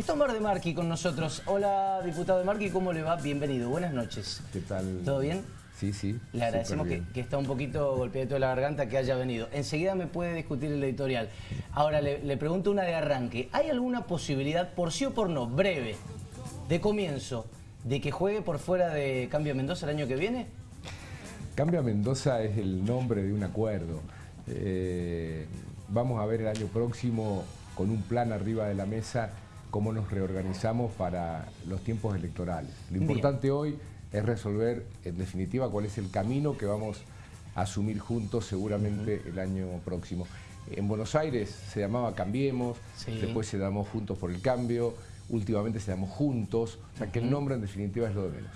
Está Omar de Marqui con nosotros. Hola, diputado de Marqui, ¿cómo le va? Bienvenido, buenas noches. ¿Qué tal? ¿Todo bien? Sí, sí. Le agradecemos que, que, está un poquito golpeado de la garganta que haya venido. Enseguida me puede discutir el editorial. Ahora le, le pregunto una de arranque. ¿Hay alguna posibilidad, por sí o por no, breve, de comienzo, de que juegue por fuera de Cambio Mendoza el año que viene? Cambio Mendoza es el nombre de un acuerdo. Eh, vamos a ver el año próximo con un plan arriba de la mesa cómo nos reorganizamos para los tiempos electorales. Lo importante Bien. hoy es resolver en definitiva cuál es el camino que vamos a asumir juntos seguramente uh -huh. el año próximo. En Buenos Aires se llamaba Cambiemos, sí. después se llamó Juntos por el Cambio, últimamente se llamó Juntos, o sea que el nombre en definitiva es lo de menos.